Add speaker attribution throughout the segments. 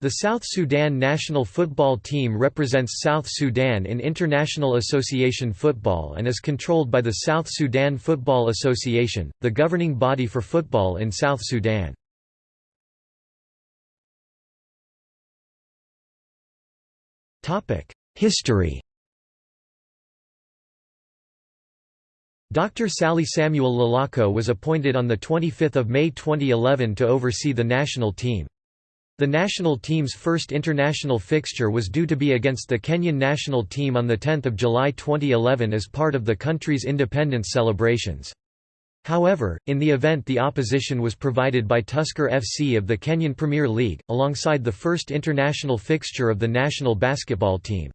Speaker 1: The South Sudan national football team represents South Sudan in International Association football and is controlled by the South Sudan Football Association, the governing body for football in South Sudan. History Dr. Sally Samuel Lalako was appointed on 25 May 2011 to oversee the national team. The national team's first international fixture was due to be against the Kenyan national team on 10 July 2011 as part of the country's independence celebrations. However, in the event the opposition was provided by Tusker FC of the Kenyan Premier League, alongside the first international fixture of the national basketball team.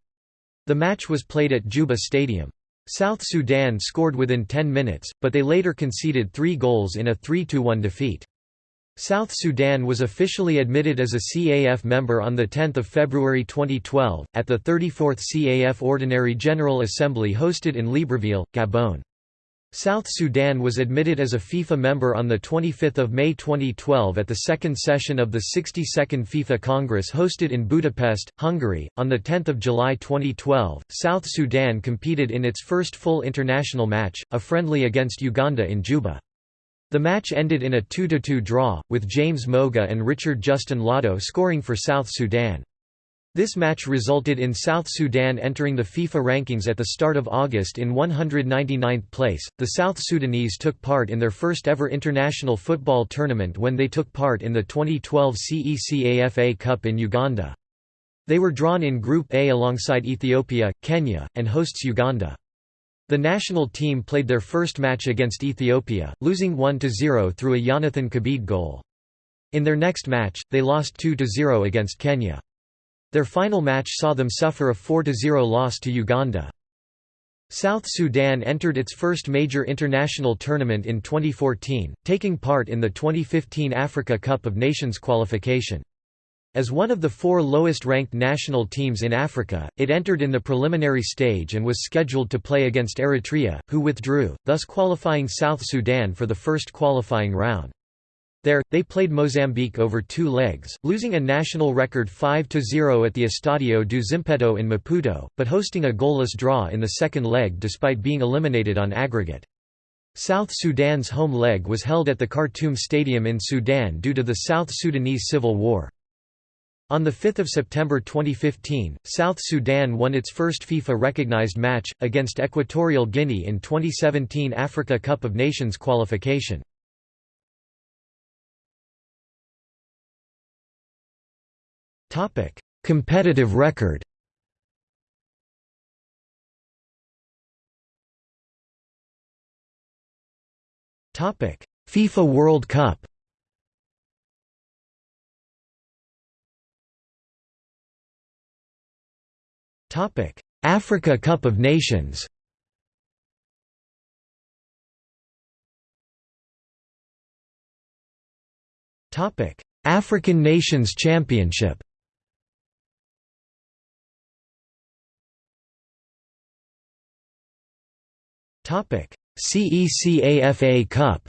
Speaker 1: The match was played at Juba Stadium. South Sudan scored within 10 minutes, but they later conceded three goals in a 3–1 defeat. South Sudan was officially admitted as a CAF member on 10 February 2012, at the 34th CAF Ordinary General Assembly hosted in Libreville, Gabon. South Sudan was admitted as a FIFA member on 25 May 2012 at the second session of the 62nd FIFA Congress hosted in Budapest, Hungary. On 10 July 2012, South Sudan competed in its first full international match, a friendly against Uganda in Juba. The match ended in a 2–2 draw, with James Moga and Richard Justin Lado scoring for South Sudan. This match resulted in South Sudan entering the FIFA rankings at the start of August in 199th place. The South Sudanese took part in their first ever international football tournament when they took part in the 2012 CECAFA Cup in Uganda. They were drawn in Group A alongside Ethiopia, Kenya, and hosts Uganda. The national team played their first match against Ethiopia, losing 1–0 through a Jonathan Kabid goal. In their next match, they lost 2–0 against Kenya. Their final match saw them suffer a 4–0 loss to Uganda. South Sudan entered its first major international tournament in 2014, taking part in the 2015 Africa Cup of Nations qualification. As one of the four lowest-ranked national teams in Africa, it entered in the preliminary stage and was scheduled to play against Eritrea, who withdrew, thus qualifying South Sudan for the first qualifying round. There, they played Mozambique over two legs, losing a national record 5–0 at the Estadio do Zimpeto in Maputo, but hosting a goalless draw in the second leg despite being eliminated on aggregate. South Sudan's home leg was held at the Khartoum Stadium in Sudan due to the South Sudanese civil war. On 5 September 2015, South Sudan won its first FIFA-recognized match, against Equatorial Guinea in 2017 Africa Cup of Nations qualification. Competitive record FIFA World Cup Africa Cup of Nations African Nations Championship Topic. CECAFA Cup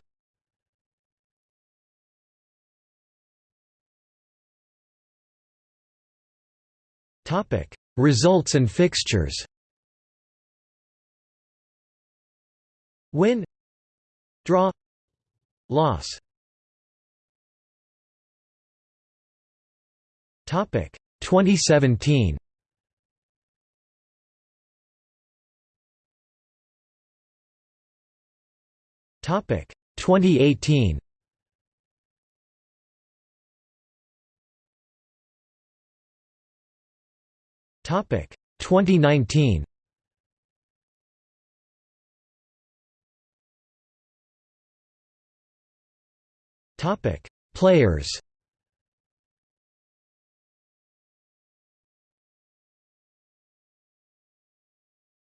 Speaker 1: Results and fixtures. Win. Draw. Loss. Topic. 2017 Topic. 2018 2019 Topic. Players.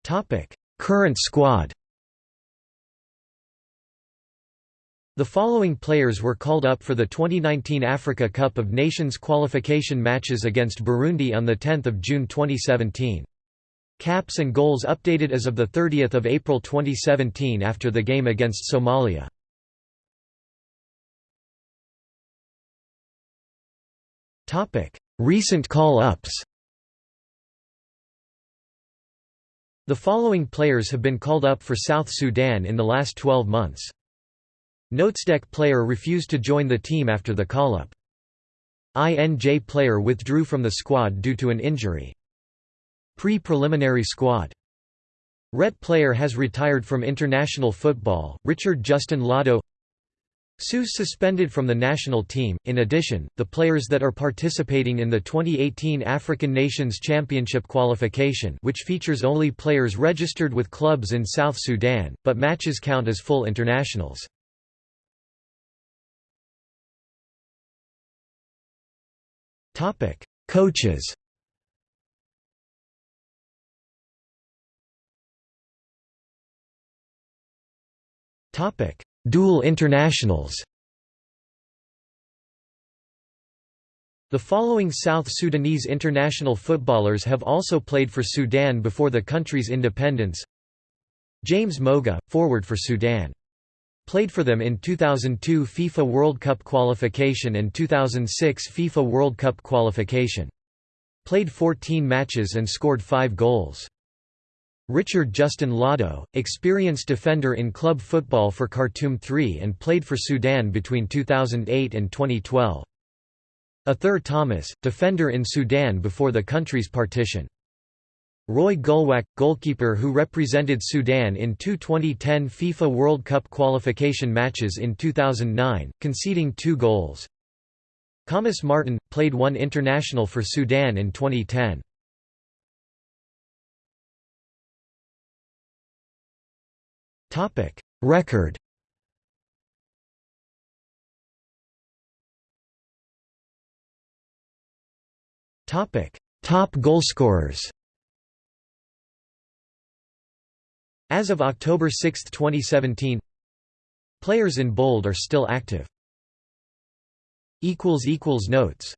Speaker 1: Topic. Current squad The following players were called up for the 2019 Africa Cup of Nations qualification matches against Burundi on 10 June 2017. Caps and goals updated as of 30 April 2017 after the game against Somalia. Recent call-ups The following players have been called up for South Sudan in the last 12 months. Notesdeck player refused to join the team after the call-up. INJ player withdrew from the squad due to an injury. Pre-preliminary squad Ret player has retired from international football, Richard Justin Lado Seuss suspended from the national team. In addition, the players that are participating in the 2018 African Nations Championship qualification, which features only players registered with clubs in South Sudan, but matches count as full internationals. Topic: Coaches. Topic: Dual internationals The following South Sudanese international footballers have also played for Sudan before the country's independence James Moga, forward for Sudan. Played for them in 2002 FIFA World Cup qualification and 2006 FIFA World Cup qualification. Played 14 matches and scored 5 goals. Richard Justin Lado, experienced defender in club football for Khartoum 3 and played for Sudan between 2008 and 2012. Athur Thomas, defender in Sudan before the country's partition. Roy Gulwak, goalkeeper who represented Sudan in two 2010 FIFA World Cup qualification matches in 2009, conceding two goals. Thomas Martin, played one international for Sudan in 2010. Topic Record Top goalscorers As of October 6, 2017 Players in bold are still active. Notes